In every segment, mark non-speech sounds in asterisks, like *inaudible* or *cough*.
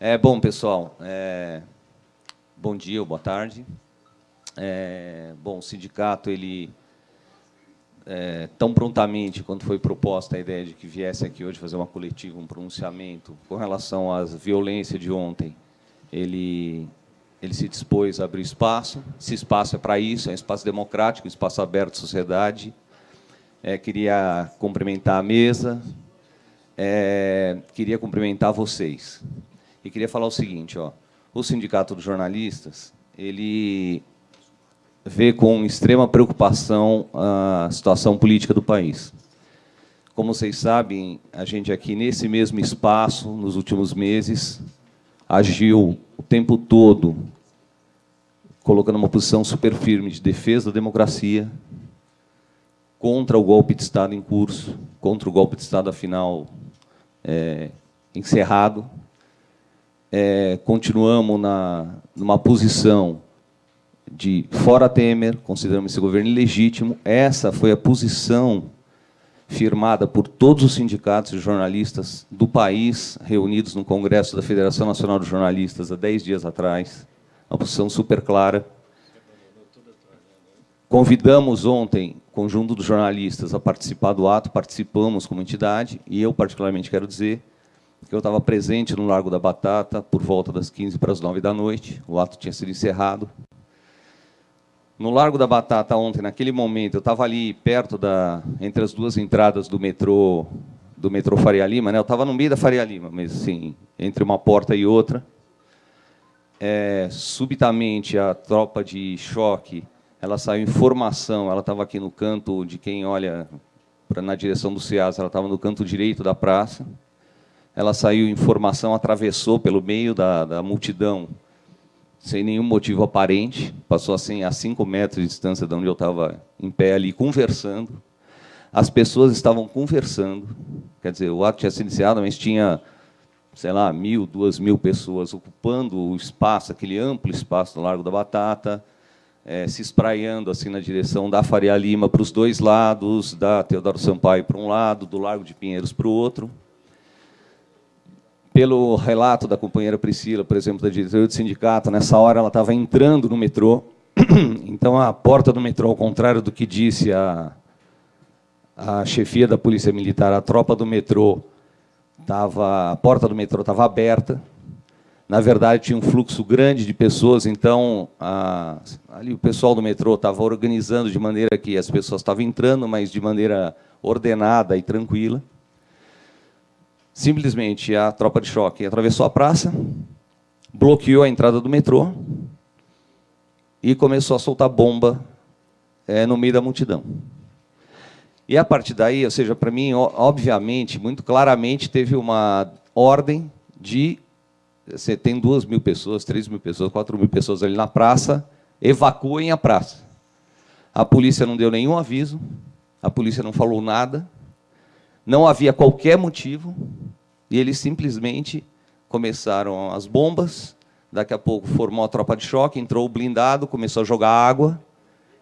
É, bom, pessoal, é, bom dia ou boa tarde. É, bom, o sindicato, ele, é, tão prontamente quanto foi proposta a ideia de que viesse aqui hoje fazer uma coletiva, um pronunciamento com relação à violência de ontem, ele, ele se dispôs a abrir espaço. Esse espaço é para isso, é um espaço democrático, um espaço aberto à sociedade. É, queria cumprimentar a mesa, é, queria cumprimentar vocês. E queria falar o seguinte, ó, o Sindicato dos Jornalistas, ele vê com extrema preocupação a situação política do país. Como vocês sabem, a gente aqui, nesse mesmo espaço, nos últimos meses, agiu o tempo todo colocando uma posição super firme de defesa da democracia, contra o golpe de Estado em curso, contra o golpe de Estado, afinal, é, encerrado. É, continuamos na, numa posição de fora Temer, consideramos esse governo ilegítimo. Essa foi a posição firmada por todos os sindicatos e jornalistas do país, reunidos no Congresso da Federação Nacional dos Jornalistas há dez dias atrás. Uma posição super clara. Convidamos ontem o conjunto dos jornalistas a participar do ato, participamos como entidade, e eu, particularmente, quero dizer que eu estava presente no Largo da Batata por volta das 15 para as 9 da noite, o ato tinha sido encerrado. No Largo da Batata, ontem, naquele momento, eu estava ali perto da, entre as duas entradas do metrô, do metrô Faria Lima, né? eu estava no meio da Faria Lima, mas assim, entre uma porta e outra. É, subitamente, a tropa de choque ela saiu em formação, ela estava aqui no canto de quem olha pra, na direção do CEAS, ela estava no canto direito da praça, ela saiu em formação, atravessou pelo meio da, da multidão, sem nenhum motivo aparente, passou assim a cinco metros de distância de onde eu estava em pé ali, conversando. As pessoas estavam conversando, quer dizer, o ato tinha sido iniciado, mas tinha, sei lá, mil, duas mil pessoas ocupando o espaço, aquele amplo espaço do Largo da Batata, é, se espraiando assim na direção da Faria Lima para os dois lados, da Teodoro Sampaio para um lado, do Largo de Pinheiros para o outro. Pelo relato da companheira Priscila, por exemplo, da diretoria do sindicato, nessa hora ela estava entrando no metrô, *clears throat* então a porta do metrô, ao contrário do que disse a, a chefia da Polícia Militar, a tropa do metrô, tava, a porta do metrô estava aberta, na verdade, tinha um fluxo grande de pessoas, então a, ali o pessoal do metrô estava organizando de maneira que as pessoas estavam entrando, mas de maneira ordenada e tranquila. Simplesmente a tropa de choque atravessou a praça, bloqueou a entrada do metrô e começou a soltar bomba é, no meio da multidão. E a partir daí, ou seja, para mim, obviamente, muito claramente, teve uma ordem de você tem duas mil pessoas, três mil pessoas, quatro mil pessoas ali na praça, evacuem a praça. A polícia não deu nenhum aviso, a polícia não falou nada, não havia qualquer motivo, e eles simplesmente começaram as bombas, daqui a pouco formou a tropa de choque, entrou o blindado, começou a jogar água,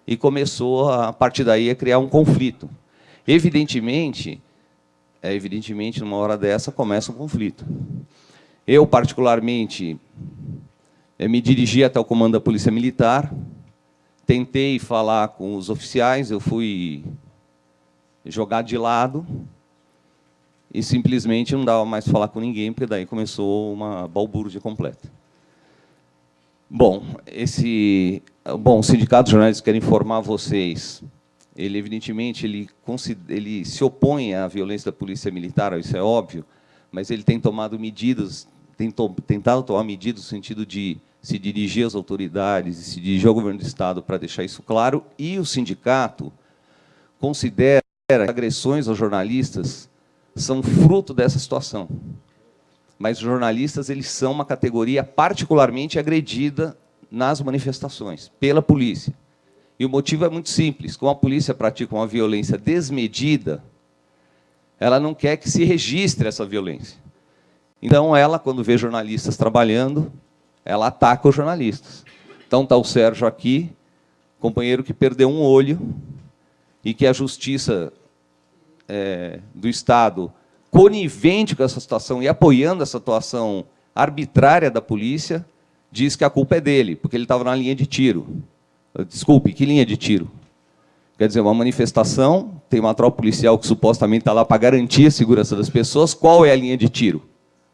e começou, a partir daí, a criar um conflito. Evidentemente, é, evidentemente, numa hora dessa, começa um conflito. Eu, particularmente, eh, me dirigi até o comando da Polícia Militar, tentei falar com os oficiais, eu fui jogado de lado e simplesmente não dava mais falar com ninguém, porque daí começou uma balbúrdia completa. Bom, esse, bom, o Sindicato de Jornalistas quer informar vocês, ele evidentemente ele, ele se opõe à violência da polícia militar, isso é óbvio, mas ele tem tomado medidas tem tentado tomar medidas no sentido de se dirigir às autoridades se dirigir ao governo do Estado para deixar isso claro, e o sindicato considera agressões aos jornalistas são fruto dessa situação. Mas os jornalistas eles são uma categoria particularmente agredida nas manifestações, pela polícia. E o motivo é muito simples. Como a polícia pratica uma violência desmedida, ela não quer que se registre essa violência. Então, ela, quando vê jornalistas trabalhando, ela ataca os jornalistas. Então, está o Sérgio aqui, companheiro que perdeu um olho e que a justiça é, do Estado, conivente com essa situação e apoiando essa situação arbitrária da polícia diz que a culpa é dele, porque ele estava na linha de tiro. Desculpe, que linha de tiro? Quer dizer, uma manifestação, tem uma tropa policial que supostamente está lá para garantir a segurança das pessoas, qual é a linha de tiro?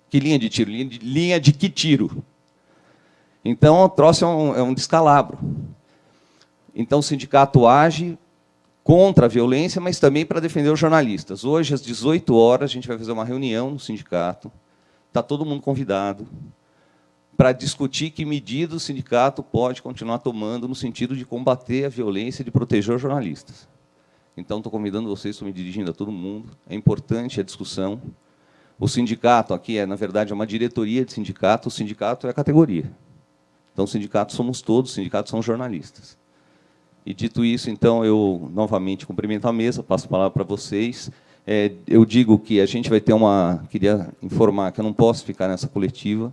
Que linha de tiro? Linha de, linha de que tiro? Então, o troço é um, é um descalabro. Então, o sindicato age contra a violência, mas também para defender os jornalistas. Hoje, às 18 horas, a gente vai fazer uma reunião no sindicato, está todo mundo convidado, para discutir que medidas o sindicato pode continuar tomando no sentido de combater a violência e de proteger os jornalistas. Então, estou convidando vocês, estou me dirigindo a todo mundo. É importante a discussão. O sindicato aqui é, na verdade, é uma diretoria de sindicato. O sindicato é a categoria. Então, sindicato somos todos, o sindicato são jornalistas. E, dito isso, então, eu novamente cumprimento a mesa, passo a palavra para vocês. É, eu digo que a gente vai ter uma... Queria informar que eu não posso ficar nessa coletiva,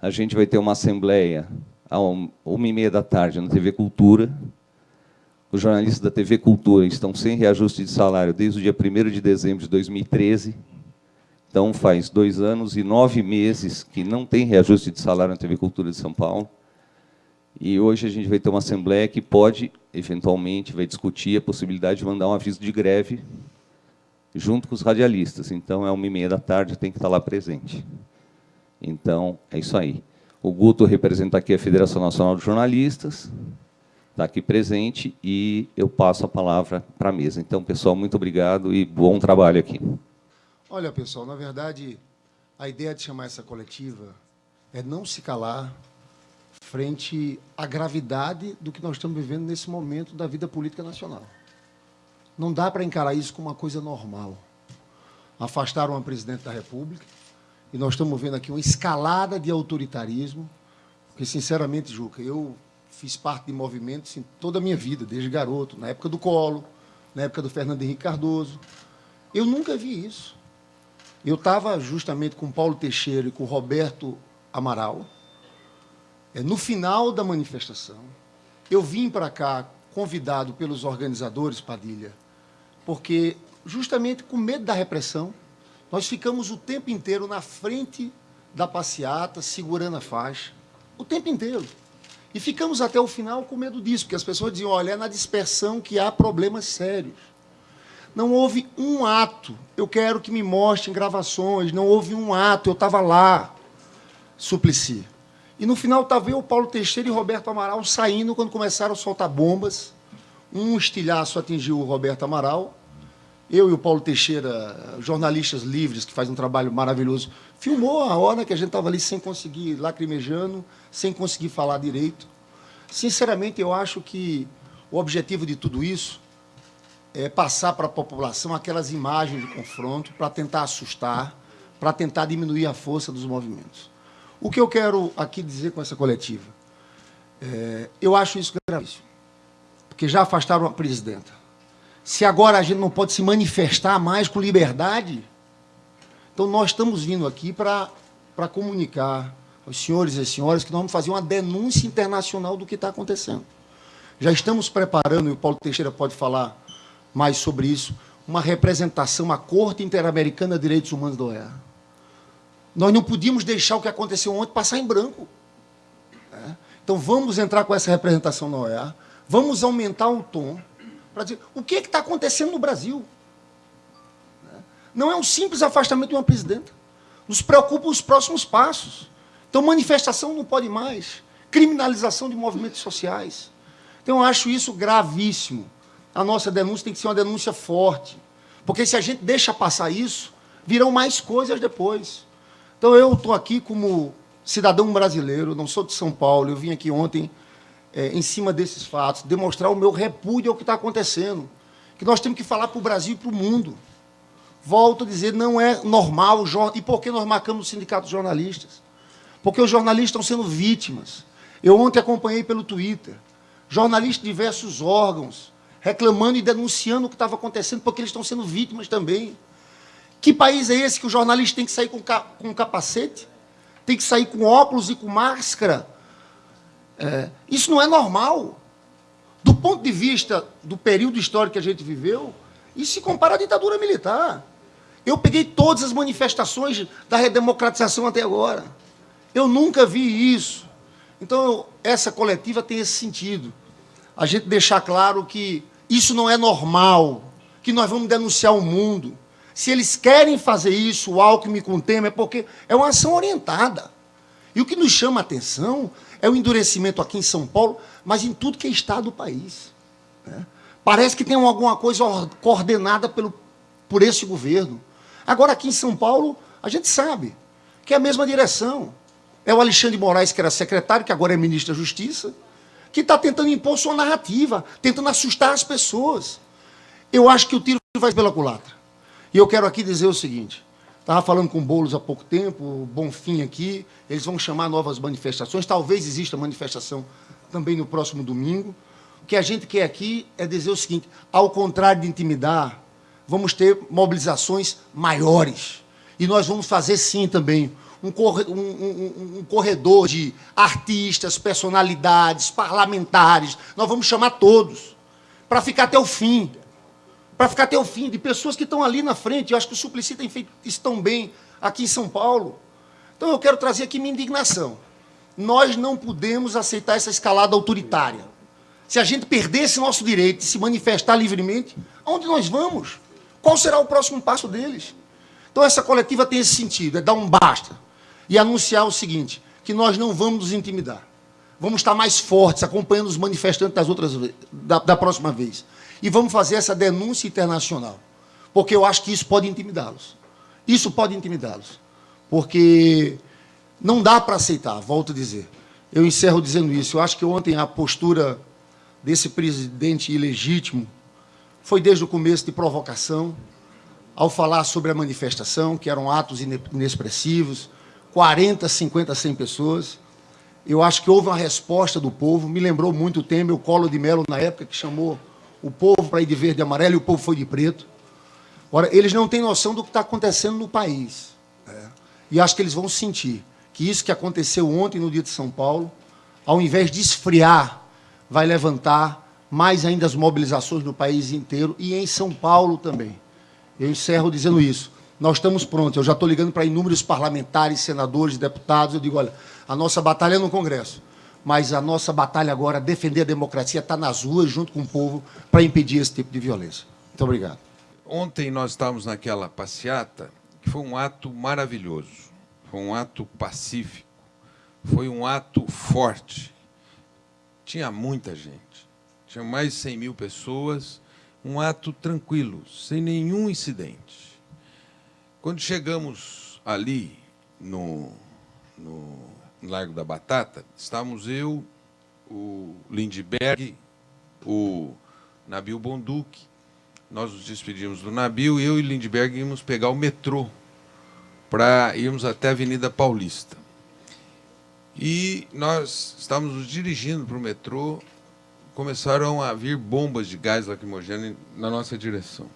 a gente vai ter uma assembleia às uma e meia da tarde na TV Cultura. Os jornalistas da TV Cultura estão sem reajuste de salário desde o dia 1 de dezembro de 2013. Então, faz dois anos e nove meses que não tem reajuste de salário na TV Cultura de São Paulo. E hoje a gente vai ter uma assembleia que pode, eventualmente, vai discutir a possibilidade de mandar um aviso de greve junto com os radialistas. Então, é uma e meia da tarde, tem que estar lá presente. Então, é isso aí. O Guto representa aqui a Federação Nacional de Jornalistas, está aqui presente, e eu passo a palavra para a mesa. Então, pessoal, muito obrigado e bom trabalho aqui. Olha, pessoal, na verdade, a ideia de chamar essa coletiva é não se calar frente à gravidade do que nós estamos vivendo nesse momento da vida política nacional. Não dá para encarar isso como uma coisa normal. Afastaram a presidente da República, e nós estamos vendo aqui uma escalada de autoritarismo, porque, sinceramente, Juca, eu fiz parte de movimentos em toda a minha vida, desde garoto, na época do Colo, na época do Fernando Henrique Cardoso. Eu nunca vi isso. Eu estava justamente com Paulo Teixeira e com Roberto Amaral, no final da manifestação. Eu vim para cá convidado pelos organizadores, Padilha, porque justamente com medo da repressão, nós ficamos o tempo inteiro na frente da passeata, segurando a faixa, o tempo inteiro. E ficamos até o final com medo disso, porque as pessoas diziam, olha, é na dispersão que há problemas sérios. Não houve um ato, eu quero que me mostrem gravações, não houve um ato, eu estava lá, Suplicy. E no final estava eu, Paulo Teixeira e Roberto Amaral saindo quando começaram a soltar bombas. Um estilhaço atingiu o Roberto Amaral, eu e o Paulo Teixeira, jornalistas livres, que fazem um trabalho maravilhoso, filmou a hora que a gente estava ali sem conseguir, lacrimejando, sem conseguir falar direito. Sinceramente, eu acho que o objetivo de tudo isso é passar para a população aquelas imagens de confronto para tentar assustar, para tentar diminuir a força dos movimentos. O que eu quero aqui dizer com essa coletiva? É, eu acho isso gravíssimo, porque já afastaram a presidenta se agora a gente não pode se manifestar mais com liberdade, então nós estamos vindo aqui para comunicar aos senhores e senhoras que nós vamos fazer uma denúncia internacional do que está acontecendo. Já estamos preparando, e o Paulo Teixeira pode falar mais sobre isso, uma representação à Corte Interamericana de Direitos Humanos da OEA. Nós não podíamos deixar o que aconteceu ontem passar em branco. Né? Então vamos entrar com essa representação na OEA, vamos aumentar o tom, para dizer o que é está acontecendo no Brasil. Né? Não é um simples afastamento de uma presidenta. Nos preocupa os próximos passos. Então, manifestação não pode mais. Criminalização de movimentos sociais. Então, eu acho isso gravíssimo. A nossa denúncia tem que ser uma denúncia forte. Porque se a gente deixa passar isso, virão mais coisas depois. Então, eu estou aqui como cidadão brasileiro, não sou de São Paulo, eu vim aqui ontem é, em cima desses fatos, demonstrar o meu repúdio ao que está acontecendo. Que nós temos que falar para o Brasil e para o mundo. Volto a dizer, não é normal. E por que nós marcamos o Sindicato de Jornalistas? Porque os jornalistas estão sendo vítimas. Eu ontem acompanhei pelo Twitter, jornalistas de diversos órgãos, reclamando e denunciando o que estava acontecendo, porque eles estão sendo vítimas também. Que país é esse que o jornalista tem que sair com, com capacete? Tem que sair com óculos e com máscara? É, isso não é normal. Do ponto de vista do período histórico que a gente viveu, isso se compara à ditadura militar. Eu peguei todas as manifestações da redemocratização até agora. Eu nunca vi isso. Então, essa coletiva tem esse sentido. A gente deixar claro que isso não é normal, que nós vamos denunciar o mundo. Se eles querem fazer isso, o Alckmin com o Temer, é porque é uma ação orientada. E o que nos chama a atenção é o endurecimento aqui em São Paulo, mas em tudo que é estado do país. Né? Parece que tem alguma coisa coordenada pelo, por esse governo. Agora, aqui em São Paulo, a gente sabe que é a mesma direção. É o Alexandre Moraes, que era secretário, que agora é ministro da Justiça, que está tentando impor sua narrativa, tentando assustar as pessoas. Eu acho que o tiro vai pela culatra. E eu quero aqui dizer o seguinte: estava falando com o Boulos há pouco tempo, Bonfim aqui, eles vão chamar novas manifestações, talvez exista manifestação também no próximo domingo. O que a gente quer aqui é dizer o seguinte: ao contrário de intimidar, vamos ter mobilizações maiores. E nós vamos fazer sim também um, corredor de artistas, personalidades, parlamentares. Nós vamos chamar todos para ficar até o fim. Para ficar até o fim, de pessoas que estão ali na frente. Eu acho que o Suplicy tem feito isso tão bem aqui em São Paulo. Então eu quero trazer aqui minha indignação. Nós não podemos aceitar essa escalada autoritária. Se a gente perder esse nosso direito de se manifestar livremente, aonde nós vamos? Qual será o próximo passo deles? Então essa coletiva tem esse sentido, é dar um basta e anunciar o seguinte, que nós não vamos nos intimidar. Vamos estar mais fortes, acompanhando os manifestantes das outras, da, da próxima vez. E vamos fazer essa denúncia internacional. Porque eu acho que isso pode intimidá-los. Isso pode intimidá-los. Porque não dá para aceitar, volto a dizer. Eu encerro dizendo isso. Eu acho que ontem a postura desse presidente ilegítimo foi desde o começo de provocação, ao falar sobre a manifestação, que eram atos inexpressivos, 40, 50, 100 pessoas. Eu acho que houve uma resposta do povo. Me lembrou muito o Temer, o Colo de Melo, na época, que chamou o povo para ir de verde e amarelo e o povo foi de preto. Ora, eles não têm noção do que está acontecendo no país. Né? E acho que eles vão sentir que isso que aconteceu ontem no dia de São Paulo, ao invés de esfriar, vai levantar mais ainda as mobilizações no país inteiro e em São Paulo também. Eu encerro dizendo isso nós estamos prontos. Eu já estou ligando para inúmeros parlamentares, senadores, deputados. Eu digo, olha, a nossa batalha é no Congresso, mas a nossa batalha agora, defender a democracia, está nas ruas, junto com o povo, para impedir esse tipo de violência. Muito obrigado. Ontem nós estávamos naquela passeata, que foi um ato maravilhoso, foi um ato pacífico, foi um ato forte. Tinha muita gente, tinha mais de 100 mil pessoas, um ato tranquilo, sem nenhum incidente. Quando chegamos ali no, no Largo da Batata, estávamos eu, o Lindbergh, o Nabil Bonduque, nós nos despedimos do Nabil, eu e Lindbergh íamos pegar o metrô para irmos até a Avenida Paulista. E nós estávamos nos dirigindo para o metrô, começaram a vir bombas de gás lacrimogêneo na nossa direção.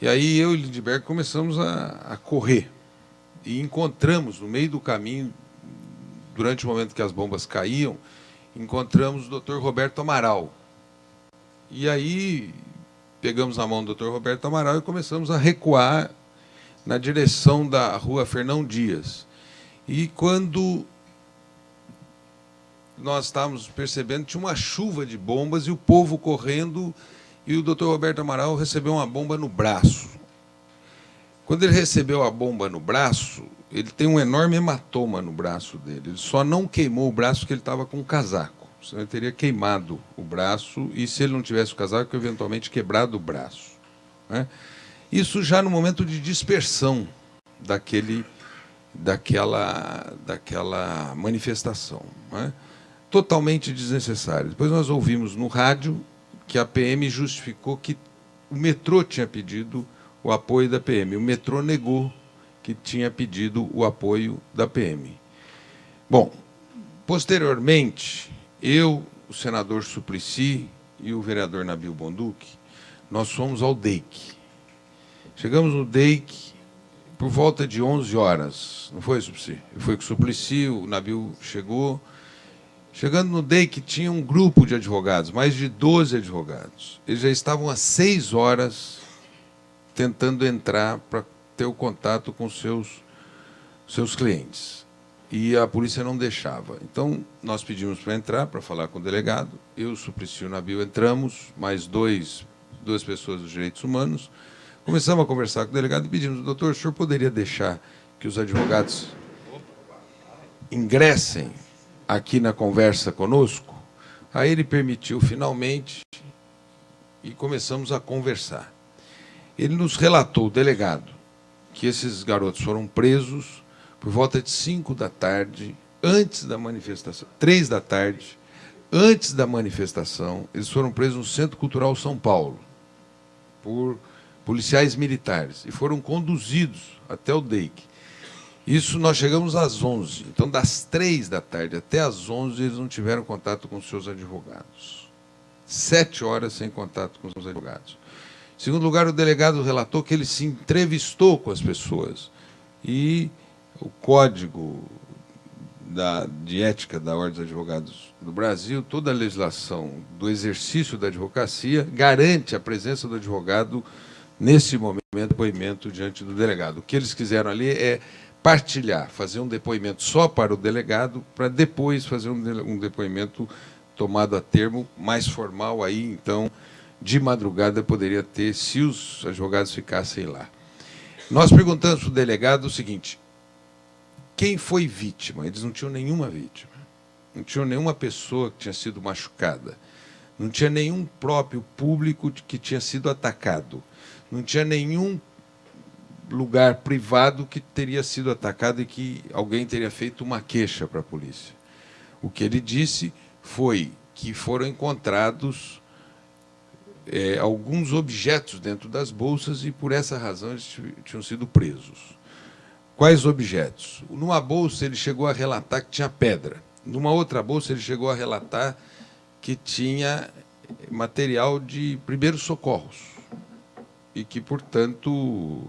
E aí eu e Lindbergh começamos a, a correr. E encontramos, no meio do caminho, durante o momento que as bombas caíam, encontramos o Dr. Roberto Amaral. E aí pegamos a mão do Dr. Roberto Amaral e começamos a recuar na direção da rua Fernão Dias. E quando nós estávamos percebendo, tinha uma chuva de bombas e o povo correndo e o doutor Roberto Amaral recebeu uma bomba no braço. Quando ele recebeu a bomba no braço, ele tem um enorme hematoma no braço dele. Ele só não queimou o braço porque ele estava com um casaco. Senão ele teria queimado o braço e, se ele não tivesse o casaco, eventualmente quebrado o braço. Né? Isso já no momento de dispersão daquele, daquela, daquela manifestação. Né? Totalmente desnecessário. Depois nós ouvimos no rádio que a PM justificou que o metrô tinha pedido o apoio da PM. O metrô negou que tinha pedido o apoio da PM. Bom, posteriormente, eu, o senador Suplicy e o vereador Nabil Bonduque, nós fomos ao DEIC. Chegamos no DEIC por volta de 11 horas, não foi, Suplicy? Foi com o Suplicy, o Nabil chegou, Chegando no DEI, que tinha um grupo de advogados, mais de 12 advogados. Eles já estavam há seis horas tentando entrar para ter o contato com seus, seus clientes. e a polícia não deixava. Então, nós pedimos para entrar, para falar com o delegado. Eu, Suplicy e o Nabil entramos, mais dois, duas pessoas dos direitos humanos. Começamos a conversar com o delegado e pedimos, doutor, o senhor poderia deixar que os advogados ingressem aqui na conversa conosco? Aí ele permitiu finalmente e começamos a conversar. Ele nos relatou, o delegado, que esses garotos foram presos por volta de 5 da tarde, antes da manifestação, 3 da tarde, antes da manifestação, eles foram presos no Centro Cultural São Paulo por policiais militares e foram conduzidos até o DEIC. Isso nós chegamos às 11. Então, das 3 da tarde até às 11, eles não tiveram contato com seus advogados. Sete horas sem contato com os advogados. Segundo lugar, o delegado relatou que ele se entrevistou com as pessoas e o código da, de ética da Ordem dos Advogados do Brasil, toda a legislação do exercício da advocacia garante a presença do advogado nesse momento de depoimento diante do delegado. O que eles quiseram ali é partilhar, fazer um depoimento só para o delegado, para depois fazer um depoimento tomado a termo, mais formal, aí então, de madrugada poderia ter, se os advogados ficassem lá. Nós perguntamos para o delegado o seguinte, quem foi vítima? Eles não tinham nenhuma vítima. Não tinham nenhuma pessoa que tinha sido machucada. Não tinha nenhum próprio público que tinha sido atacado. Não tinha nenhum lugar privado que teria sido atacado e que alguém teria feito uma queixa para a polícia. O que ele disse foi que foram encontrados é, alguns objetos dentro das bolsas e, por essa razão, eles tinham sido presos. Quais objetos? Numa bolsa ele chegou a relatar que tinha pedra. Numa outra bolsa ele chegou a relatar que tinha material de primeiros socorros e que, portanto,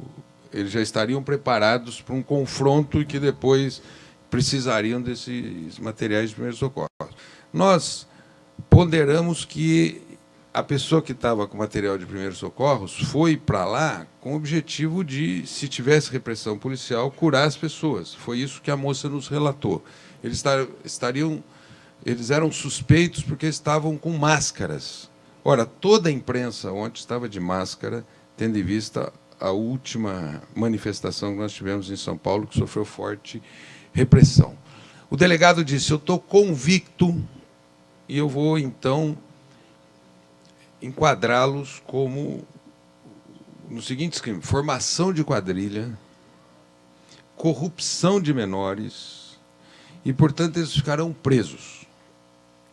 eles já estariam preparados para um confronto e que depois precisariam desses materiais de primeiros socorros. Nós ponderamos que a pessoa que estava com material de primeiros socorros foi para lá com o objetivo de, se tivesse repressão policial, curar as pessoas. Foi isso que a moça nos relatou. Eles estariam, eles eram suspeitos porque estavam com máscaras. Ora, toda a imprensa ontem estava de máscara, tendo em vista a última manifestação que nós tivemos em São Paulo, que sofreu forte repressão. O delegado disse: Eu estou convicto e eu vou então enquadrá-los como no seguinte esquema: formação de quadrilha, corrupção de menores, e, portanto, eles ficarão presos.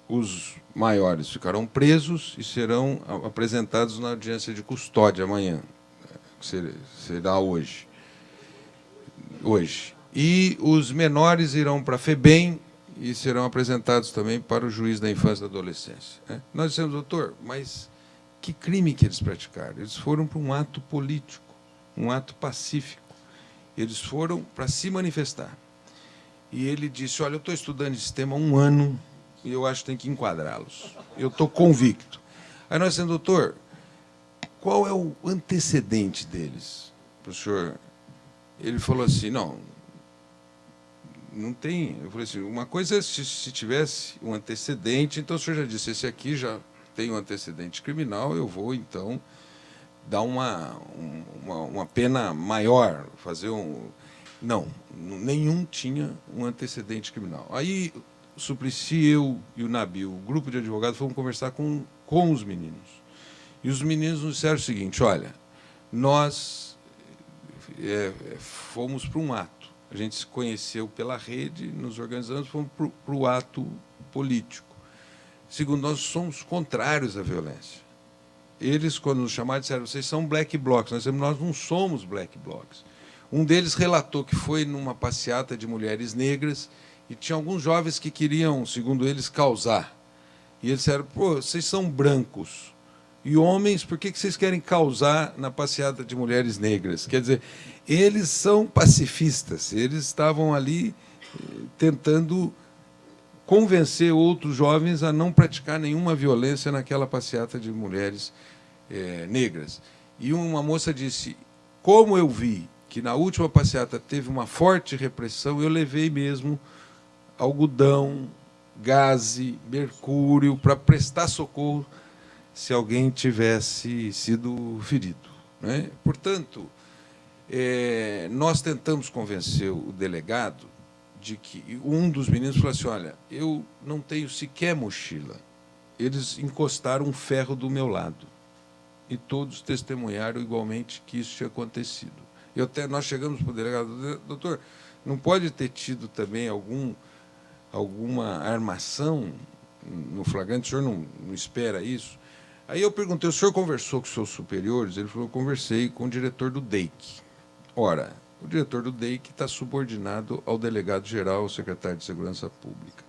Os maiores ficarão presos e serão apresentados na audiência de custódia amanhã, que será hoje. Hoje. E os menores irão para a FEBEM e serão apresentados também para o juiz da infância e da adolescência. Né? Nós dissemos, doutor, mas que crime que eles praticaram? Eles foram para um ato político, um ato pacífico. Eles foram para se manifestar. E ele disse, olha, eu estou estudando esse tema há um ano e eu acho que tem que enquadrá-los. Eu estou convicto. Aí nós dissemos, doutor, qual é o antecedente deles? Professor, ele falou assim, não, não tem. Eu falei assim, uma coisa é se, se tivesse um antecedente, então o senhor já disse, esse aqui já um antecedente criminal, eu vou, então, dar uma, uma, uma pena maior, fazer um... Não, nenhum tinha um antecedente criminal. Aí, o Suplicy, eu e o Nabil, o grupo de advogados, fomos conversar com, com os meninos. E os meninos nos disseram o seguinte, olha, nós é, fomos para um ato. A gente se conheceu pela rede, nos organizamos, fomos para o ato político. Segundo, nós somos contrários à violência. Eles, quando nos chamaram, disseram, vocês são black blocs. Nós nós não somos black blocs. Um deles relatou que foi numa passeata de mulheres negras e tinha alguns jovens que queriam, segundo eles, causar. E eles disseram, pô, vocês são brancos. E homens, por que vocês querem causar na passeata de mulheres negras? Quer dizer, eles são pacifistas, eles estavam ali eh, tentando convencer outros jovens a não praticar nenhuma violência naquela passeata de mulheres é, negras. E uma moça disse, como eu vi que na última passeata teve uma forte repressão, eu levei mesmo algodão, gaze, mercúrio para prestar socorro se alguém tivesse sido ferido. Né? Portanto, é, nós tentamos convencer o delegado de que um dos meninos falou assim, olha, eu não tenho sequer mochila. Eles encostaram um ferro do meu lado. E todos testemunharam igualmente que isso tinha acontecido. Eu até, nós chegamos para o delegado, doutor, não pode ter tido também algum, alguma armação no flagrante? O senhor não, não espera isso? Aí eu perguntei, o senhor conversou com seus superiores? Ele falou, conversei com o diretor do DEIC. Ora, o diretor do DEIC está subordinado ao delegado-geral, secretário de Segurança Pública.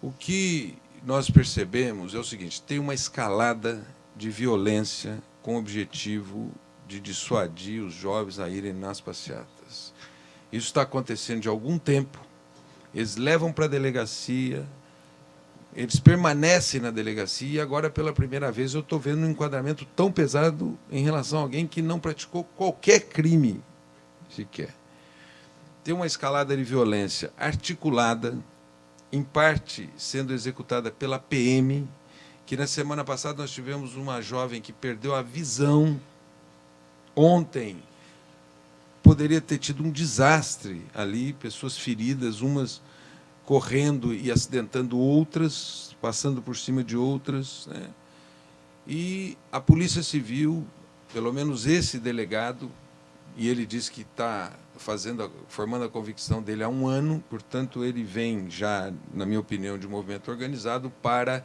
O que nós percebemos é o seguinte, tem uma escalada de violência com o objetivo de dissuadir os jovens a irem nas passeatas. Isso está acontecendo de algum tempo. Eles levam para a delegacia, eles permanecem na delegacia e agora, pela primeira vez, eu estou vendo um enquadramento tão pesado em relação a alguém que não praticou qualquer crime sequer. Tem uma escalada de violência articulada, em parte sendo executada pela PM, que na semana passada nós tivemos uma jovem que perdeu a visão ontem. Poderia ter tido um desastre ali, pessoas feridas, umas correndo e acidentando outras, passando por cima de outras. Né? E a Polícia Civil, pelo menos esse delegado, e ele diz que está fazendo, formando a convicção dele há um ano, portanto, ele vem já, na minha opinião, de um movimento organizado para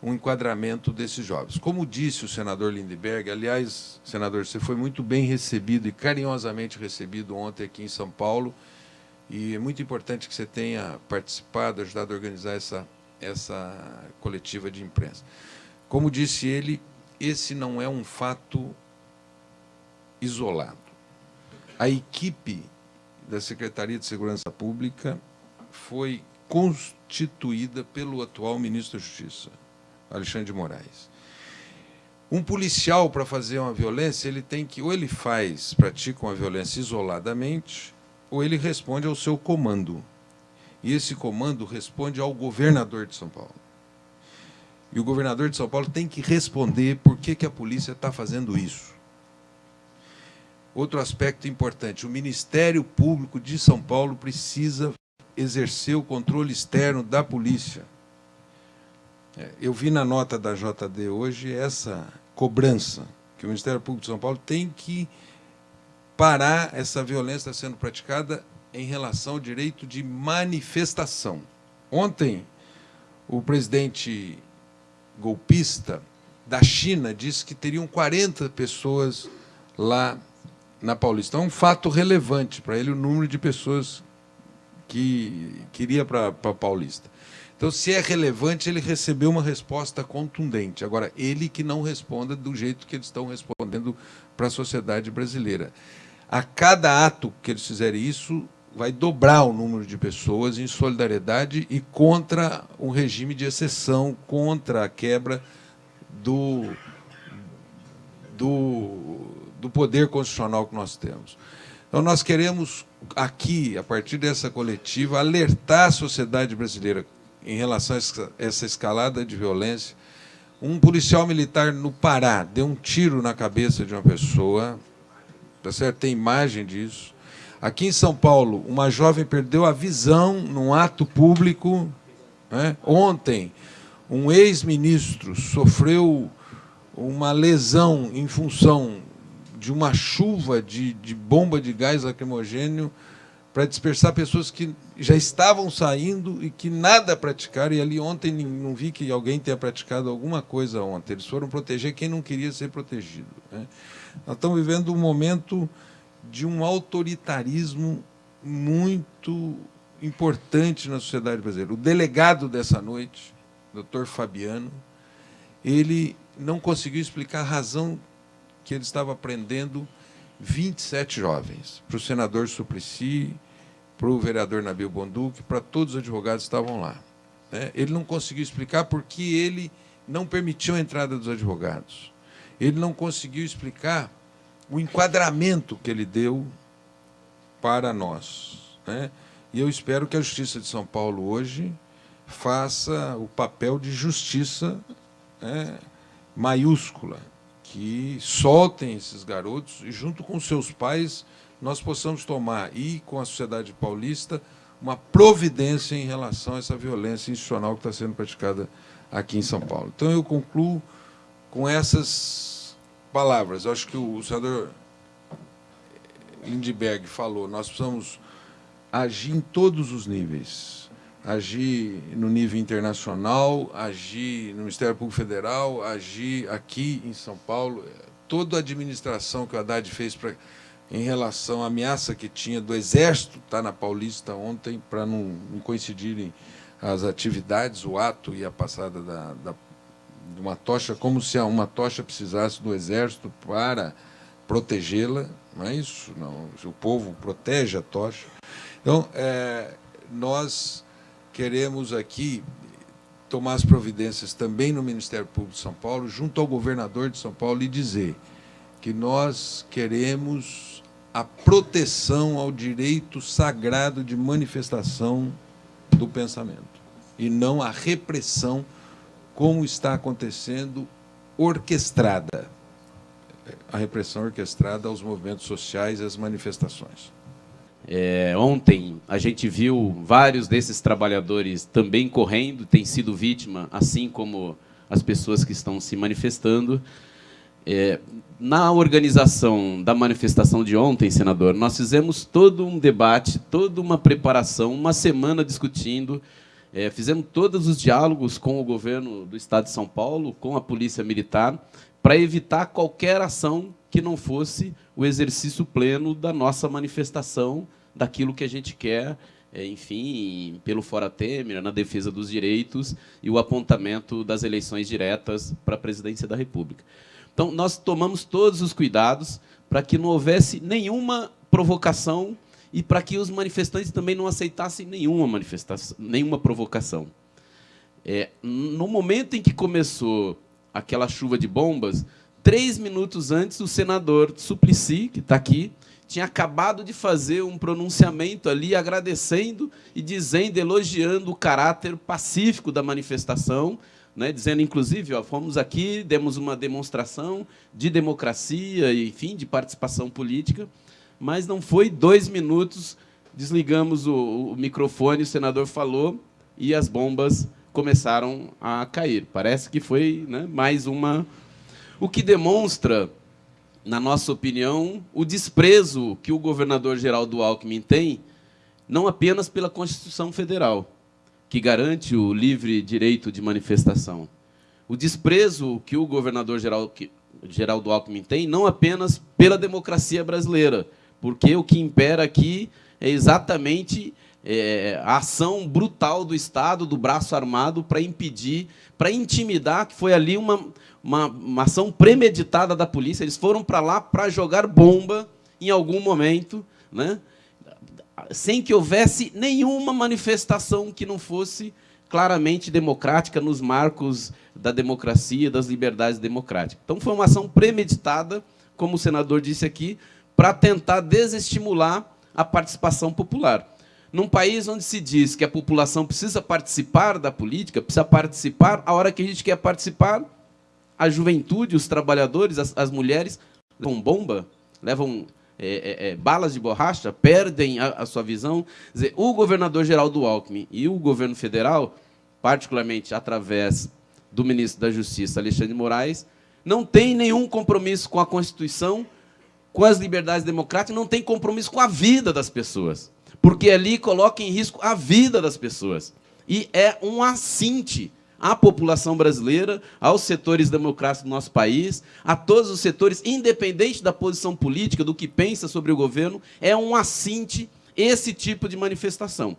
um enquadramento desses jovens. Como disse o senador Lindbergh, aliás, senador, você foi muito bem recebido e carinhosamente recebido ontem aqui em São Paulo, e é muito importante que você tenha participado, ajudado a organizar essa, essa coletiva de imprensa. Como disse ele, esse não é um fato isolado. A equipe da Secretaria de Segurança Pública foi constituída pelo atual ministro da Justiça, Alexandre de Moraes. Um policial, para fazer uma violência, ele tem que, ou ele faz, pratica uma violência isoladamente, ou ele responde ao seu comando. E esse comando responde ao governador de São Paulo. E o governador de São Paulo tem que responder por que, que a polícia está fazendo isso. Outro aspecto importante, o Ministério Público de São Paulo precisa exercer o controle externo da polícia. É, eu vi na nota da JD hoje essa cobrança, que o Ministério Público de São Paulo tem que parar essa violência sendo praticada em relação ao direito de manifestação. Ontem, o presidente golpista da China disse que teriam 40 pessoas lá na Paulista. É um fato relevante para ele o número de pessoas que queria para a Paulista. Então, se é relevante, ele recebeu uma resposta contundente. Agora, ele que não responda do jeito que eles estão respondendo para a sociedade brasileira a cada ato que eles fizerem isso, vai dobrar o número de pessoas em solidariedade e contra um regime de exceção, contra a quebra do, do, do poder constitucional que nós temos. Então, nós queremos aqui, a partir dessa coletiva, alertar a sociedade brasileira em relação a essa escalada de violência. Um policial militar no Pará deu um tiro na cabeça de uma pessoa, tá certo? Tem imagem disso. Aqui em São Paulo, uma jovem perdeu a visão num ato público. Né? Ontem, um ex-ministro sofreu uma lesão em função de uma chuva de, de bomba de gás lacrimogênio para dispersar pessoas que já estavam saindo e que nada praticaram. E ali ontem não vi que alguém tenha praticado alguma coisa ontem. Eles foram proteger quem não queria ser protegido. Né? Nós estamos vivendo um momento de um autoritarismo muito importante na sociedade brasileira. O delegado dessa noite, doutor Fabiano, ele não conseguiu explicar a razão que ele estava prendendo 27 jovens. Para o senador Suplicy, para o vereador Nabil Bonduque, para todos os advogados que estavam lá. Né? Ele não conseguiu explicar porque ele não permitiu a entrada dos advogados ele não conseguiu explicar o enquadramento que ele deu para nós. Né? E eu espero que a Justiça de São Paulo hoje faça o papel de justiça é, maiúscula, que soltem esses garotos e, junto com seus pais, nós possamos tomar, e com a sociedade paulista, uma providência em relação a essa violência institucional que está sendo praticada aqui em São Paulo. Então, eu concluo com essas palavras. Eu acho que o senador Lindbergh falou, nós precisamos agir em todos os níveis. Agir no nível internacional, agir no Ministério Público Federal, agir aqui em São Paulo. Toda a administração que o Haddad fez para em relação à ameaça que tinha do Exército, está na Paulista ontem, para não, não, coincidirem as atividades, o ato e a passada da, da, de uma tocha, como se uma tocha precisasse do Exército para protegê-la. Não é isso? Não. O povo protege a tocha. Então, é, nós queremos aqui tomar as providências também no Ministério Público de São Paulo, junto ao governador de São Paulo, e dizer que nós queremos a proteção ao direito sagrado de manifestação do pensamento e não a repressão como está acontecendo orquestrada a repressão orquestrada aos movimentos sociais e às manifestações. É, ontem a gente viu vários desses trabalhadores também correndo, têm sido vítima, assim como as pessoas que estão se manifestando. É, na organização da manifestação de ontem, senador, nós fizemos todo um debate, toda uma preparação, uma semana discutindo, é, fizemos todos os diálogos com o governo do Estado de São Paulo, com a Polícia Militar, para evitar qualquer ação que não fosse o exercício pleno da nossa manifestação, daquilo que a gente quer, é, enfim, pelo Fora Temer, na defesa dos direitos e o apontamento das eleições diretas para a presidência da República. Então, nós tomamos todos os cuidados para que não houvesse nenhuma provocação e para que os manifestantes também não aceitassem nenhuma manifestação, nenhuma provocação. É, no momento em que começou aquela chuva de bombas, três minutos antes, o senador Suplicy, que está aqui, tinha acabado de fazer um pronunciamento ali, agradecendo e dizendo, elogiando o caráter pacífico da manifestação, né, dizendo, inclusive, ó, fomos aqui, demos uma demonstração de democracia, enfim, de participação política, mas não foi dois minutos, desligamos o, o microfone, o senador falou e as bombas começaram a cair. Parece que foi né, mais uma... O que demonstra, na nossa opinião, o desprezo que o governador Geraldo Alckmin tem, não apenas pela Constituição Federal, que garante o livre direito de manifestação. O desprezo que o governador Geraldo Alckmin tem, não apenas pela democracia brasileira, porque o que impera aqui é exatamente é, a ação brutal do Estado, do braço armado, para impedir, para intimidar, que foi ali uma, uma, uma ação premeditada da polícia. Eles foram para lá para jogar bomba em algum momento, né? sem que houvesse nenhuma manifestação que não fosse claramente democrática nos marcos da democracia, das liberdades democráticas. Então, foi uma ação premeditada, como o senador disse aqui, para tentar desestimular a participação popular. Num país onde se diz que a população precisa participar da política, precisa participar, a hora que a gente quer participar, a juventude, os trabalhadores, as, as mulheres, levam bomba, levam é, é, é, balas de borracha, perdem a, a sua visão. Dizer, o governador Geraldo Alckmin e o governo federal, particularmente através do ministro da Justiça, Alexandre Moraes, não tem nenhum compromisso com a Constituição, com as liberdades democráticas, não tem compromisso com a vida das pessoas. Porque ali coloca em risco a vida das pessoas. E é um assinte à população brasileira, aos setores democráticos do nosso país, a todos os setores, independente da posição política, do que pensa sobre o governo, é um assinte esse tipo de manifestação.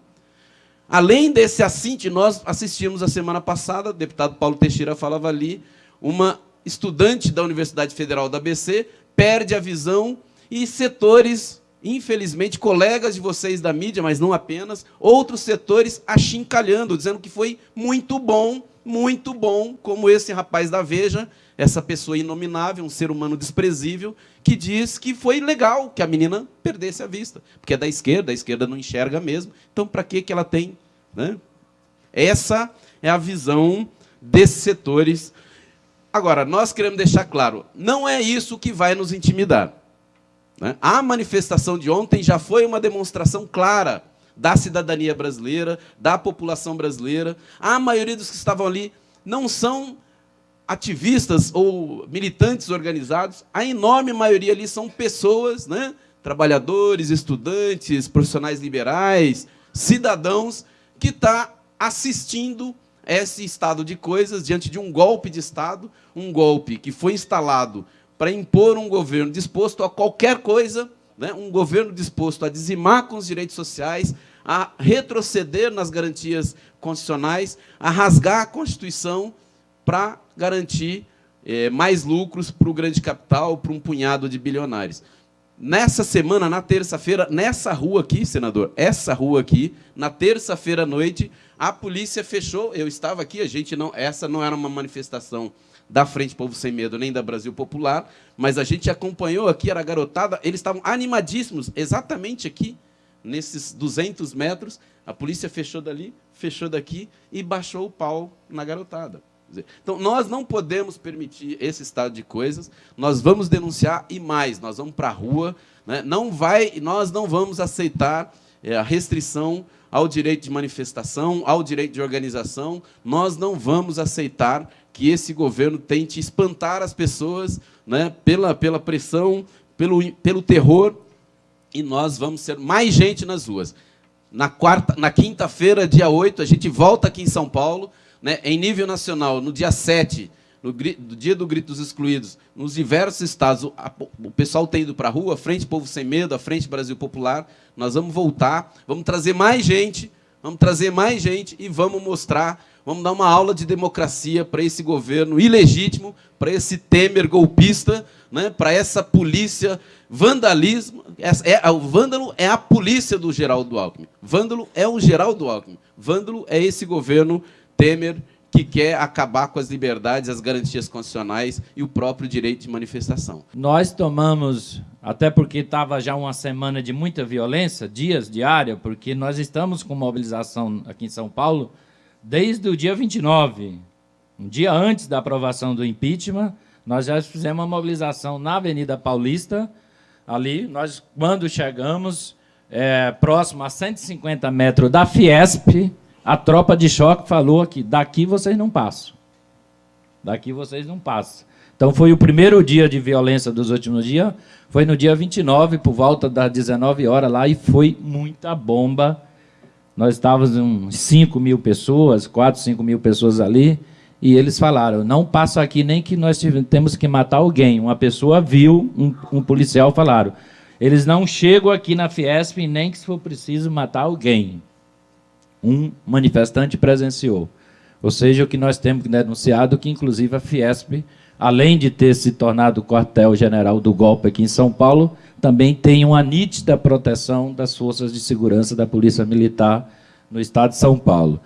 Além desse assinte, nós assistimos a semana passada, o deputado Paulo Teixeira falava ali, uma estudante da Universidade Federal da ABC perde a visão e setores, infelizmente, colegas de vocês da mídia, mas não apenas, outros setores achincalhando, dizendo que foi muito bom muito bom, como esse rapaz da Veja, essa pessoa inominável, um ser humano desprezível, que diz que foi legal que a menina perdesse a vista, porque é da esquerda, a esquerda não enxerga mesmo, então para que, ela tem? Né? Essa é a visão desses setores. Agora, nós queremos deixar claro, não é isso que vai nos intimidar. Né? A manifestação de ontem já foi uma demonstração clara da cidadania brasileira, da população brasileira. A maioria dos que estavam ali não são ativistas ou militantes organizados, a enorme maioria ali são pessoas, né? trabalhadores, estudantes, profissionais liberais, cidadãos, que está assistindo esse estado de coisas diante de um golpe de Estado, um golpe que foi instalado para impor um governo disposto a qualquer coisa, né? um governo disposto a dizimar com os direitos sociais, a retroceder nas garantias constitucionais, a rasgar a Constituição para garantir é, mais lucros para o grande capital, para um punhado de bilionários. Nessa semana, na terça-feira, nessa rua aqui, senador, essa rua aqui, na terça-feira à noite, a polícia fechou. Eu estava aqui, a gente não. Essa não era uma manifestação da Frente Povo Sem Medo nem da Brasil Popular, mas a gente acompanhou aqui, era garotada, eles estavam animadíssimos, exatamente aqui, nesses 200 metros. A polícia fechou dali, fechou daqui e baixou o pau na garotada. Então, nós não podemos permitir esse estado de coisas, nós vamos denunciar e mais, nós vamos para a rua, né? não vai, nós não vamos aceitar é, a restrição ao direito de manifestação, ao direito de organização, nós não vamos aceitar que esse governo tente espantar as pessoas né, pela, pela pressão, pelo, pelo terror, e nós vamos ser mais gente nas ruas. Na, na quinta-feira, dia 8, a gente volta aqui em São Paulo, né, em nível nacional, no dia 7, no, no dia do Grito dos Excluídos, nos diversos estados, a, o pessoal tem ido para a rua, Frente Povo Sem Medo, a Frente Brasil Popular, nós vamos voltar, vamos trazer mais gente, vamos trazer mais gente e vamos mostrar, vamos dar uma aula de democracia para esse governo ilegítimo, para esse Temer golpista, né, para essa polícia vandalismo. É, o vândalo é a polícia do Geraldo Alckmin. Vândalo é o Geraldo Alckmin. Vândalo é esse governo Temer, que quer acabar com as liberdades, as garantias constitucionais e o próprio direito de manifestação. Nós tomamos, até porque estava já uma semana de muita violência, dias diária, porque nós estamos com mobilização aqui em São Paulo desde o dia 29, um dia antes da aprovação do impeachment, nós já fizemos uma mobilização na Avenida Paulista, ali, nós, quando chegamos, é, próximo a 150 metros da Fiesp, a tropa de choque falou que daqui vocês não passam. Daqui vocês não passam. Então foi o primeiro dia de violência dos últimos dias, foi no dia 29, por volta das 19 horas lá, e foi muita bomba. Nós estávamos uns 5 mil pessoas, 4, 5 mil pessoas ali, e eles falaram, não passa aqui nem que nós temos que matar alguém. Uma pessoa viu, um, um policial falaram, eles não chegam aqui na Fiesp nem que se for preciso matar alguém um manifestante presenciou. Ou seja, o que nós temos denunciado, que inclusive a Fiesp, além de ter se tornado quartel-general do golpe aqui em São Paulo, também tem uma nítida proteção das forças de segurança da Polícia Militar no estado de São Paulo.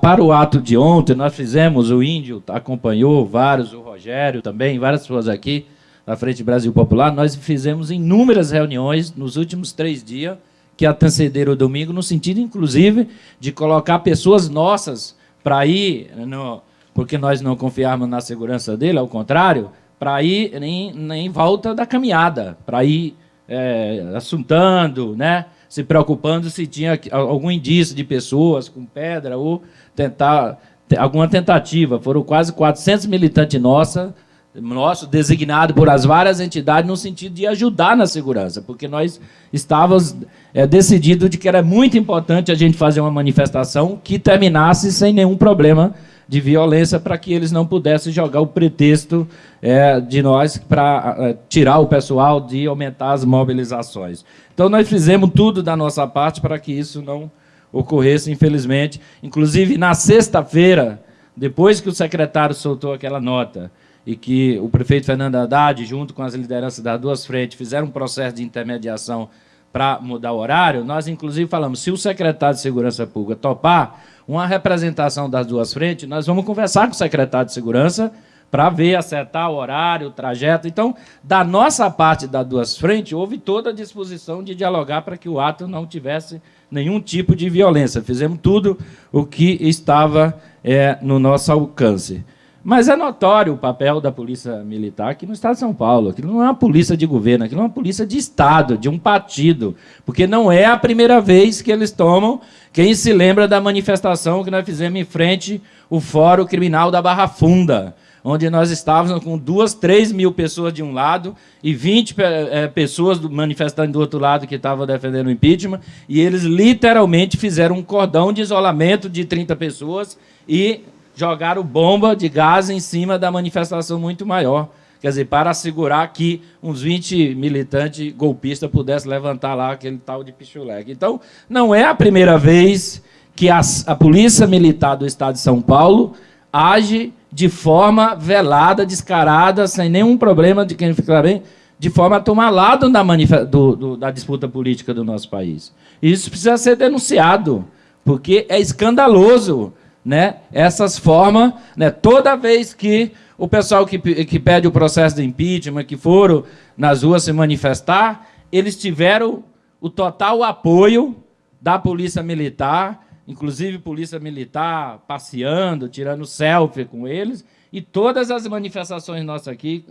Para, o ato de ontem, nós fizemos, o Índio acompanhou, vários, o Rogério também, várias pessoas aqui, da Frente Brasil Popular, nós fizemos inúmeras reuniões nos últimos três dias, que antecederam o domingo, no sentido, inclusive, de colocar pessoas nossas para ir, no, porque nós não confiarmos na segurança dele, ao contrário, para ir em, em volta da caminhada, para ir é, assuntando, né? se preocupando se tinha algum indício de pessoas com pedra ou tentar alguma tentativa. Foram quase 400 militantes nossos nosso, designado por as várias entidades, no sentido de ajudar na segurança, porque nós estávamos é, decididos de que era muito importante a gente fazer uma manifestação que terminasse sem nenhum problema de violência para que eles não pudessem jogar o pretexto é, de nós para é, tirar o pessoal de aumentar as mobilizações. Então, nós fizemos tudo da nossa parte para que isso não ocorresse, infelizmente. Inclusive, na sexta-feira, depois que o secretário soltou aquela nota, e que o prefeito Fernando Haddad, junto com as lideranças das duas frentes, fizeram um processo de intermediação para mudar o horário, nós inclusive falamos, se o secretário de Segurança Pública topar uma representação das duas frentes, nós vamos conversar com o secretário de Segurança para ver, acertar o horário, o trajeto. Então, da nossa parte das duas frentes, houve toda a disposição de dialogar para que o ato não tivesse nenhum tipo de violência. Fizemos tudo o que estava é, no nosso alcance. Mas é notório o papel da Polícia Militar aqui no Estado de São Paulo. Aquilo não é uma polícia de governo, aquilo é uma polícia de Estado, de um partido. Porque não é a primeira vez que eles tomam. Quem se lembra da manifestação que nós fizemos em frente ao Fórum Criminal da Barra Funda, onde nós estávamos com duas, três mil pessoas de um lado e 20 é, pessoas manifestando do outro lado que estavam defendendo o impeachment, e eles literalmente fizeram um cordão de isolamento de 30 pessoas e jogaram bomba de gás em cima da manifestação muito maior. Quer dizer, para assegurar que uns 20 militantes golpistas pudessem levantar lá aquele tal de pichuleque. Então, não é a primeira vez que a, a Polícia Militar do Estado de São Paulo age de forma velada, descarada, sem nenhum problema de quem ficar bem, de forma a tomar lado da, do, do, da disputa política do nosso país. Isso precisa ser denunciado, porque é escandaloso né, essas formas, né, toda vez que o pessoal que, que pede o processo de impeachment, que foram nas ruas se manifestar, eles tiveram o total apoio da Polícia Militar, inclusive Polícia Militar passeando, tirando selfie com eles, e todas as manifestações nossas aqui,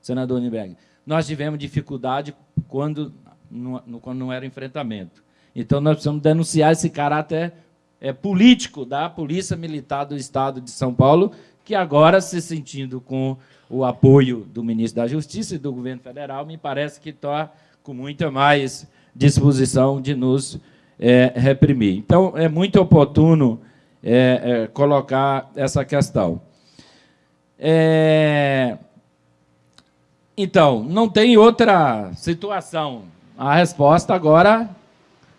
senador Niberg, nós tivemos dificuldade quando não, quando não era enfrentamento. Então, nós precisamos denunciar esse caráter é, político da Polícia Militar do Estado de São Paulo, que agora, se sentindo com o apoio do ministro da Justiça e do governo federal, me parece que está com muita mais disposição de nos é, reprimir. Então, é muito oportuno é, é, colocar essa questão. É, então, não tem outra situação. A resposta agora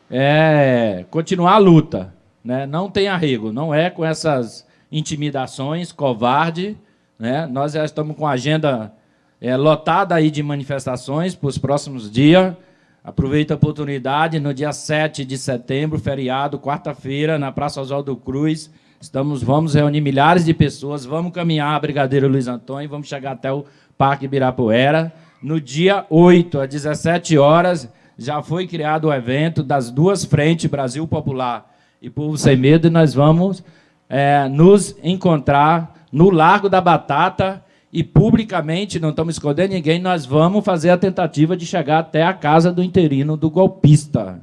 é continuar a luta. Né? Não tem arrego, não é com essas intimidações, covarde. Né? Nós já estamos com a agenda é, lotada aí de manifestações para os próximos dias. Aproveito a oportunidade, no dia 7 de setembro, feriado, quarta-feira, na Praça Oswaldo Cruz, estamos, vamos reunir milhares de pessoas, vamos caminhar Brigadeiro Luiz Antônio, vamos chegar até o Parque Ibirapuera. No dia 8, às 17 horas, já foi criado o evento das duas frentes, Brasil Popular e Povo Sem Medo, e nós vamos é, nos encontrar no Largo da Batata e publicamente, não estamos escondendo ninguém, nós vamos fazer a tentativa de chegar até a casa do interino do golpista.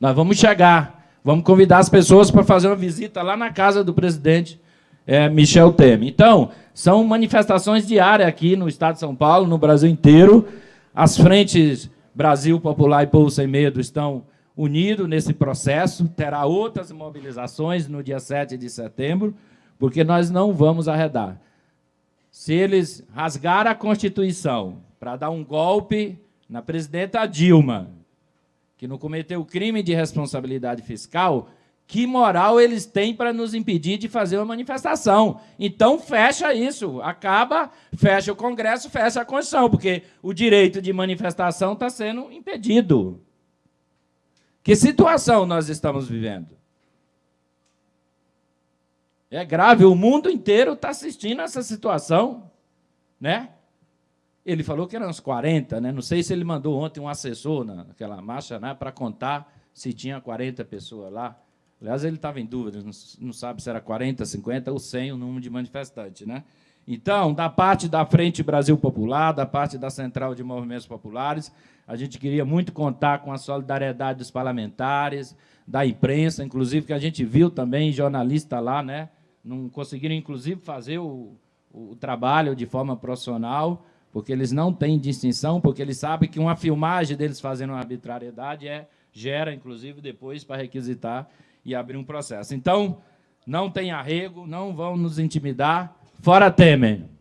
Nós vamos chegar, vamos convidar as pessoas para fazer uma visita lá na casa do presidente é, Michel Temer. Então, são manifestações diárias aqui no estado de São Paulo, no Brasil inteiro. As frentes Brasil Popular e Povo Sem Medo estão unido nesse processo, terá outras mobilizações no dia 7 de setembro, porque nós não vamos arredar. Se eles rasgaram a Constituição para dar um golpe na presidenta Dilma, que não cometeu crime de responsabilidade fiscal, que moral eles têm para nos impedir de fazer uma manifestação? Então, fecha isso, acaba, fecha o Congresso, fecha a Constituição, porque o direito de manifestação está sendo impedido. Que situação nós estamos vivendo? É grave, o mundo inteiro está assistindo essa situação. Né? Ele falou que eram uns 40, né? não sei se ele mandou ontem um assessor naquela marcha né, para contar se tinha 40 pessoas lá. Aliás, ele estava em dúvida, não sabe se era 40, 50 ou 100 o número de manifestantes. Né? Então, da parte da Frente Brasil Popular, da parte da Central de Movimentos Populares, a gente queria muito contar com a solidariedade dos parlamentares, da imprensa, inclusive, que a gente viu também jornalista lá, né? não conseguiram, inclusive, fazer o, o trabalho de forma profissional, porque eles não têm distinção, porque eles sabem que uma filmagem deles fazendo uma arbitrariedade é, gera, inclusive, depois para requisitar e abrir um processo. Então, não tem arrego, não vão nos intimidar. Fora Temer.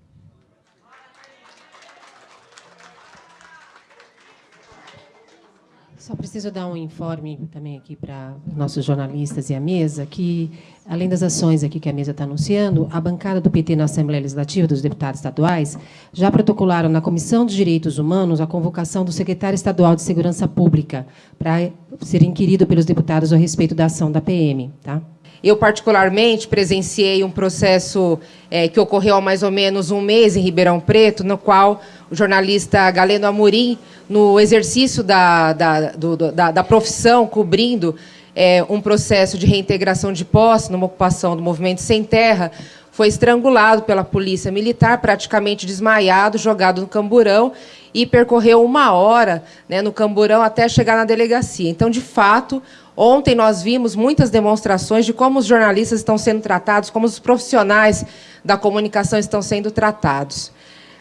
Só preciso dar um informe também aqui para nossos jornalistas e a mesa, que, além das ações aqui que a mesa está anunciando, a bancada do PT na Assembleia Legislativa, dos deputados estaduais, já protocolaram na Comissão de Direitos Humanos a convocação do secretário estadual de Segurança Pública para ser inquirido pelos deputados a respeito da ação da PM. Tá? Eu, particularmente, presenciei um processo é, que ocorreu há mais ou menos um mês em Ribeirão Preto, no qual o jornalista Galeno Amorim, no exercício da, da, do, da, da profissão, cobrindo é, um processo de reintegração de posse numa ocupação do movimento Sem Terra, foi estrangulado pela polícia militar, praticamente desmaiado, jogado no camburão e percorreu uma hora né, no camburão até chegar na delegacia. Então, de fato, Ontem nós vimos muitas demonstrações de como os jornalistas estão sendo tratados, como os profissionais da comunicação estão sendo tratados.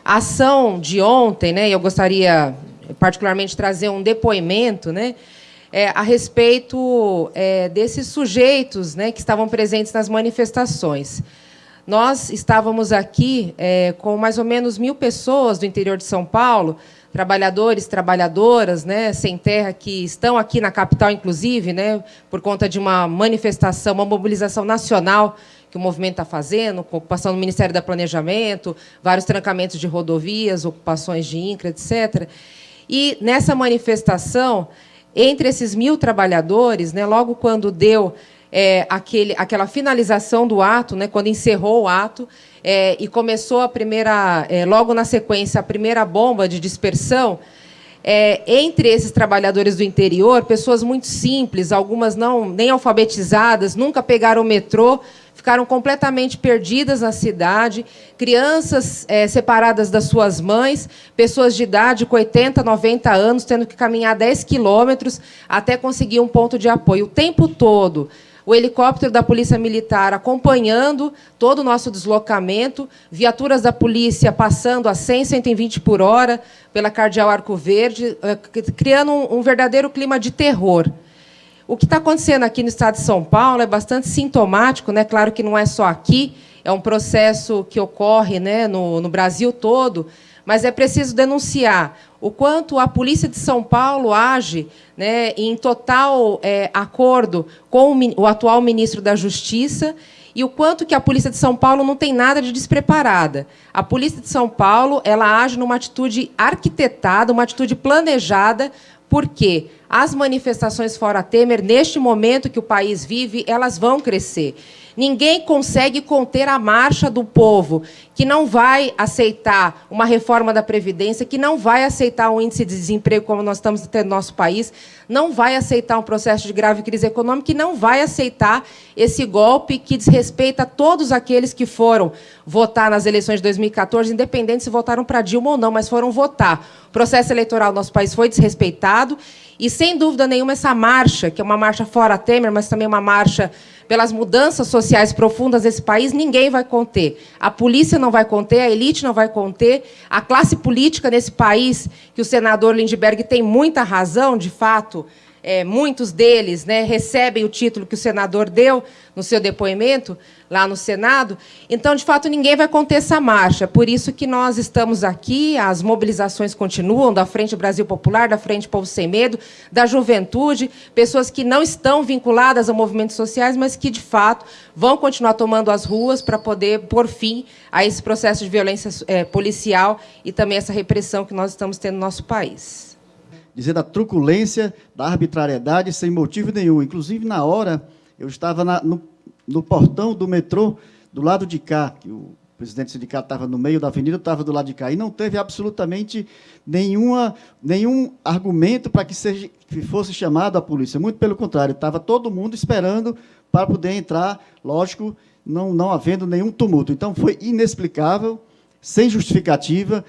A ação de ontem, né, eu gostaria particularmente de trazer um depoimento né, é, a respeito é, desses sujeitos né, que estavam presentes nas manifestações. Nós estávamos aqui é, com mais ou menos mil pessoas do interior de São Paulo, trabalhadores, trabalhadoras, né, sem terra, que estão aqui na capital, inclusive, né, por conta de uma manifestação, uma mobilização nacional que o movimento está fazendo, com ocupação do Ministério da Planejamento, vários trancamentos de rodovias, ocupações de INCRA, etc. E, nessa manifestação, entre esses mil trabalhadores, né, logo quando deu é, aquele, aquela finalização do ato, né, quando encerrou o ato, é, e começou a primeira, é, logo na sequência, a primeira bomba de dispersão, é, entre esses trabalhadores do interior, pessoas muito simples, algumas não nem alfabetizadas, nunca pegaram o metrô, ficaram completamente perdidas na cidade, crianças é, separadas das suas mães, pessoas de idade com 80, 90 anos, tendo que caminhar 10 quilômetros até conseguir um ponto de apoio. O tempo todo, o helicóptero da Polícia Militar acompanhando todo o nosso deslocamento, viaturas da polícia passando a 100, 120 por hora pela Cardeal Arco Verde, eh, criando um, verdadeiro clima de terror. O que está acontecendo aqui no estado de São Paulo é bastante sintomático, né? claro que não é só aqui, é um processo que ocorre né, no, no Brasil todo, mas é preciso denunciar o quanto a Polícia de São Paulo age né, em total é, acordo com o, atual ministro da Justiça e o quanto que a Polícia de São Paulo não tem nada de despreparada. A Polícia de São Paulo ela age numa atitude arquitetada, uma atitude planejada, porque as manifestações fora Temer, neste momento que o país vive, elas vão crescer. Ninguém consegue conter a marcha do povo, que não vai aceitar uma reforma da Previdência, que não vai aceitar um índice de desemprego como nós estamos tendo no nosso país, não vai aceitar um processo de grave crise econômica e não vai aceitar esse golpe que desrespeita todos aqueles que foram votar nas eleições de 2014, independente se votaram para Dilma ou não, mas foram votar. O processo eleitoral do nosso país foi desrespeitado e, sem dúvida nenhuma, essa marcha, que é uma marcha fora Temer, mas também uma marcha pelas mudanças sociais profundas desse país, ninguém vai conter. A polícia não vai conter, a elite não vai conter, a classe política nesse país, que o senador Lindbergh tem muita razão, de fato, é, muitos deles né, recebem o título que o senador deu no seu depoimento lá no Senado. Então, de fato, ninguém vai conter essa marcha. Por isso que nós estamos aqui, as mobilizações continuam da Frente Brasil Popular, da Frente Povo Sem Medo, da juventude, pessoas que não estão vinculadas a movimentos sociais, mas que, de fato, vão continuar tomando as ruas para poder pôr fim a esse processo de violência é, policial e também essa repressão que nós estamos tendo no nosso país dizer da truculência, da arbitrariedade, sem motivo nenhum. Inclusive, na hora, eu estava na, no, no, portão do metrô, do lado de cá, que o presidente do sindicato estava no meio da avenida, eu estava do lado de cá, e não teve absolutamente nenhuma, nenhum argumento para que, seja, que fosse chamado a polícia. Muito pelo contrário, estava todo mundo esperando para poder entrar, lógico, não, não havendo nenhum tumulto. Então, foi inexplicável, sem justificativa,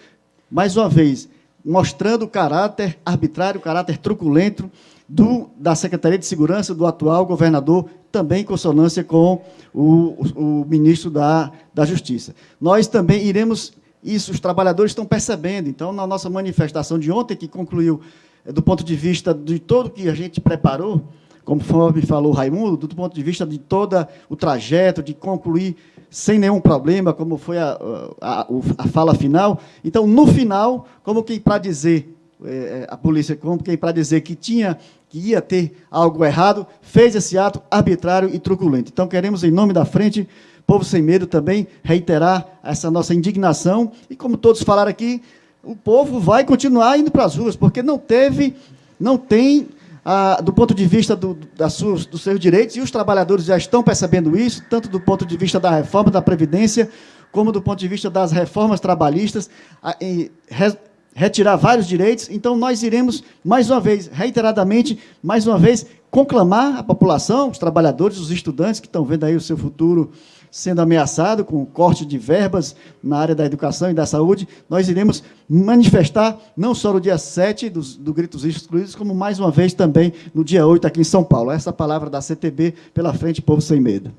mais uma vez, mostrando o caráter arbitrário, o caráter truculento do, da Secretaria de Segurança do atual governador, também em consonância com o, o, ministro da, da Justiça. Nós também iremos, isso os trabalhadores estão percebendo, então, na nossa manifestação de ontem, que concluiu do ponto de vista de todo que a gente preparou, conforme falou Raimundo, do ponto de vista de todo o trajeto, de concluir sem nenhum problema, como foi a, a, a fala final. Então, no final, como que para dizer é, a polícia como quem para dizer que tinha que ia ter algo errado, fez esse ato arbitrário e truculento. Então queremos em nome da frente Povo Sem Medo também reiterar essa nossa indignação e como todos falaram aqui, o povo vai continuar indo para as ruas, porque não teve, não tem ah, do ponto de vista do, das suas, dos seus direitos, e os trabalhadores já estão percebendo isso, tanto do ponto de vista da reforma da Previdência, como do ponto de vista das reformas trabalhistas, e, re, retirar vários direitos. Então, nós iremos, mais uma vez, reiteradamente, mais uma vez, conclamar a população, os trabalhadores, os estudantes que estão vendo aí o seu futuro sendo ameaçado com corte de verbas na área da educação e da saúde, nós iremos manifestar não só no dia 7 do, do Gritos Excluídos, como mais uma vez também no dia 8 aqui em São Paulo. Essa palavra da CTB pela frente, Povo Sem Medo.